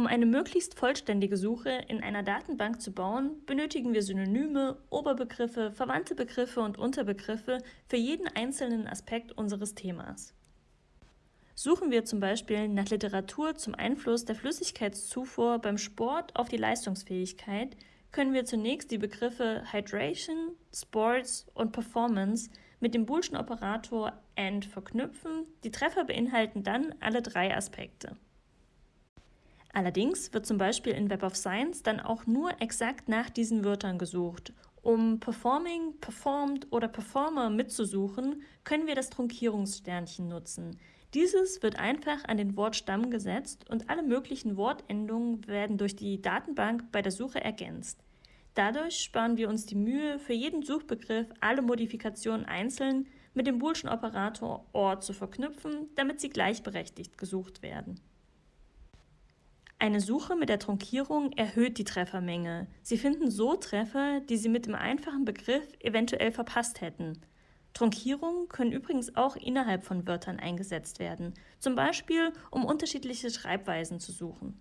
Um eine möglichst vollständige Suche in einer Datenbank zu bauen, benötigen wir Synonyme, Oberbegriffe, verwandte Begriffe und Unterbegriffe für jeden einzelnen Aspekt unseres Themas. Suchen wir zum Beispiel nach Literatur zum Einfluss der Flüssigkeitszufuhr beim Sport auf die Leistungsfähigkeit, können wir zunächst die Begriffe Hydration, Sports und Performance mit dem Boolschen Operator AND verknüpfen. Die Treffer beinhalten dann alle drei Aspekte. Allerdings wird zum Beispiel in Web of Science dann auch nur exakt nach diesen Wörtern gesucht. Um Performing, Performed oder Performer mitzusuchen, können wir das Trunkierungssternchen nutzen. Dieses wird einfach an den Wortstamm gesetzt und alle möglichen Wortendungen werden durch die Datenbank bei der Suche ergänzt. Dadurch sparen wir uns die Mühe, für jeden Suchbegriff alle Modifikationen einzeln mit dem Boolschen Operator OR zu verknüpfen, damit sie gleichberechtigt gesucht werden. Eine Suche mit der Trunkierung erhöht die Treffermenge. Sie finden so Treffer, die Sie mit dem einfachen Begriff eventuell verpasst hätten. Trunkierungen können übrigens auch innerhalb von Wörtern eingesetzt werden, zum Beispiel um unterschiedliche Schreibweisen zu suchen.